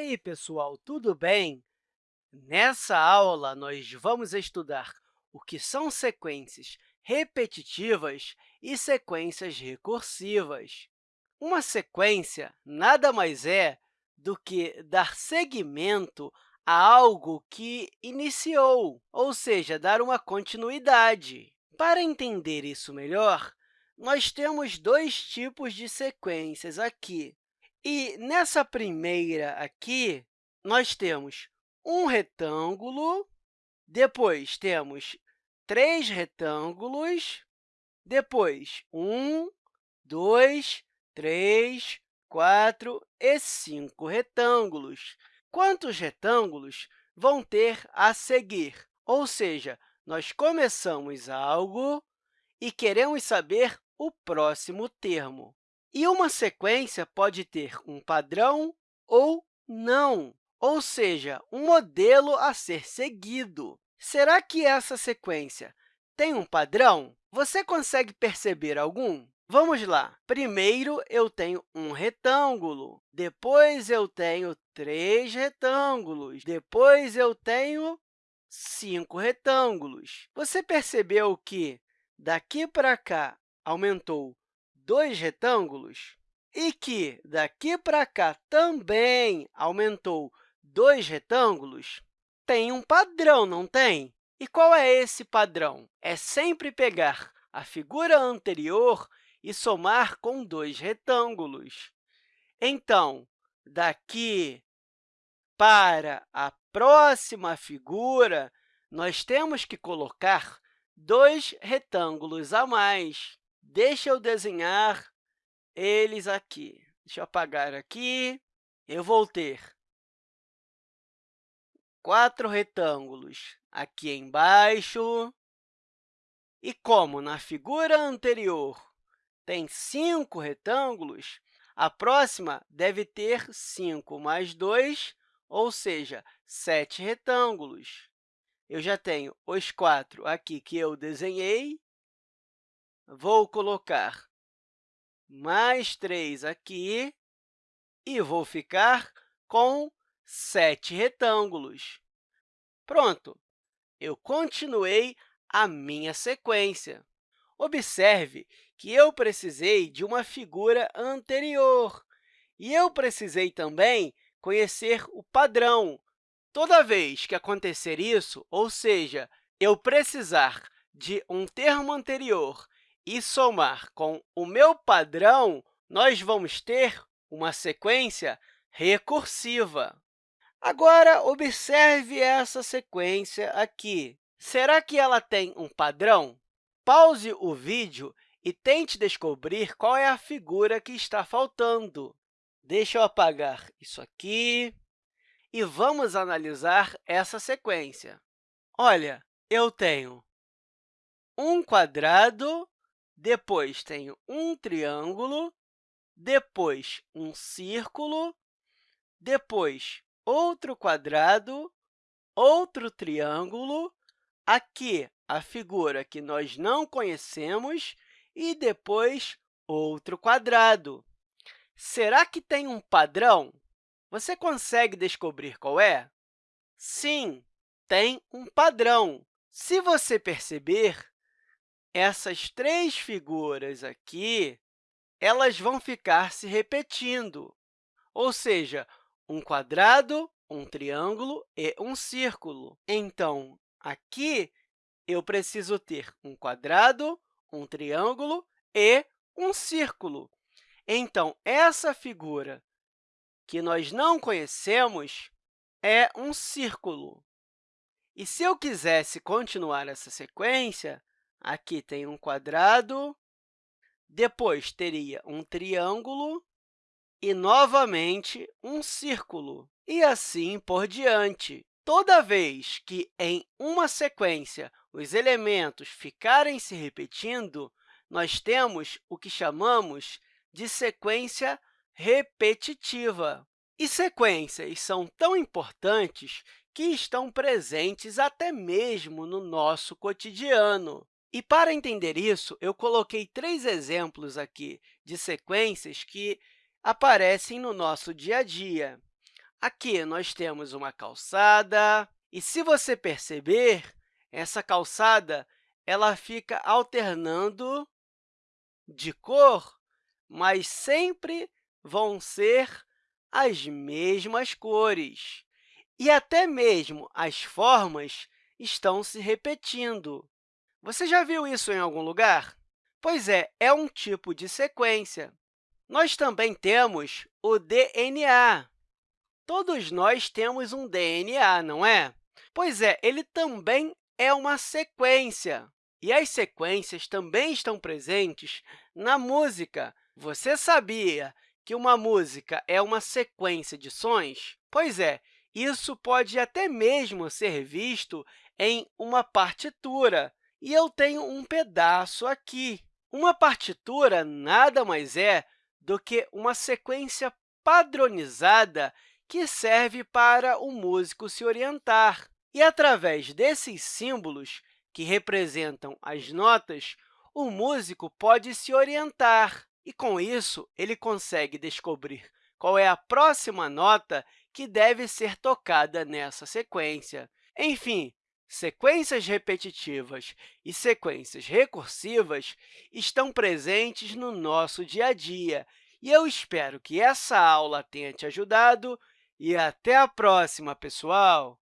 aí, pessoal, tudo bem? Nessa aula, nós vamos estudar o que são sequências repetitivas e sequências recursivas. Uma sequência nada mais é do que dar seguimento a algo que iniciou, ou seja, dar uma continuidade. Para entender isso melhor, nós temos dois tipos de sequências aqui. E nessa primeira aqui, nós temos um retângulo, depois temos três retângulos, depois um, dois, três, quatro e cinco retângulos. Quantos retângulos vão ter a seguir? Ou seja, nós começamos algo e queremos saber o próximo termo. E uma sequência pode ter um padrão ou não, ou seja, um modelo a ser seguido. Será que essa sequência tem um padrão? Você consegue perceber algum? Vamos lá. Primeiro, eu tenho um retângulo. Depois, eu tenho três retângulos. Depois, eu tenho cinco retângulos. Você percebeu que daqui para cá aumentou dois retângulos e que daqui para cá também aumentou dois retângulos, tem um padrão, não tem? E qual é esse padrão? É sempre pegar a figura anterior e somar com dois retângulos. Então, daqui para a próxima figura, nós temos que colocar dois retângulos a mais. Deixa eu desenhar eles aqui. Deixa eu apagar aqui. Eu vou ter quatro retângulos aqui embaixo. E como na figura anterior tem cinco retângulos, a próxima deve ter 5 mais 2, ou seja, 7 retângulos. Eu já tenho os quatro aqui que eu desenhei, vou colocar mais 3 aqui e vou ficar com sete retângulos. Pronto! Eu continuei a minha sequência. Observe que eu precisei de uma figura anterior e eu precisei também conhecer o padrão. Toda vez que acontecer isso, ou seja, eu precisar de um termo anterior e somar com o meu padrão, nós vamos ter uma sequência recursiva. Agora, observe essa sequência aqui. Será que ela tem um padrão? Pause o vídeo e tente descobrir qual é a figura que está faltando. Deixa eu apagar isso aqui e vamos analisar essa sequência. Olha, eu tenho um quadrado depois tenho um triângulo, depois um círculo, depois outro quadrado, outro triângulo, aqui a figura que nós não conhecemos e depois outro quadrado. Será que tem um padrão? Você consegue descobrir qual é? Sim, tem um padrão. Se você perceber, essas três figuras aqui elas vão ficar se repetindo, ou seja, um quadrado, um triângulo e um círculo. Então, aqui, eu preciso ter um quadrado, um triângulo e um círculo. Então, essa figura que nós não conhecemos é um círculo. E se eu quisesse continuar essa sequência, Aqui tem um quadrado, depois teria um triângulo e, novamente, um círculo, e assim por diante. Toda vez que, em uma sequência, os elementos ficarem se repetindo, nós temos o que chamamos de sequência repetitiva. E sequências são tão importantes que estão presentes até mesmo no nosso cotidiano. E, para entender isso, eu coloquei três exemplos aqui de sequências que aparecem no nosso dia a dia. Aqui nós temos uma calçada, e se você perceber, essa calçada ela fica alternando de cor, mas sempre vão ser as mesmas cores. E até mesmo as formas estão se repetindo. Você já viu isso em algum lugar? Pois é, é um tipo de sequência. Nós também temos o DNA. Todos nós temos um DNA, não é? Pois é, ele também é uma sequência. E as sequências também estão presentes na música. Você sabia que uma música é uma sequência de sons? Pois é, isso pode até mesmo ser visto em uma partitura. E eu tenho um pedaço aqui. Uma partitura nada mais é do que uma sequência padronizada que serve para o músico se orientar. E, através desses símbolos, que representam as notas, o músico pode se orientar e, com isso, ele consegue descobrir qual é a próxima nota que deve ser tocada nessa sequência. Enfim, sequências repetitivas e sequências recursivas estão presentes no nosso dia a dia, e eu espero que essa aula tenha te ajudado e até a próxima, pessoal!